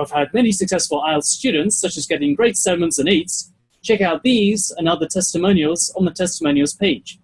I've had many successful IELTS students, such as getting great sevens and eights. Check out these and other testimonials on the testimonials page.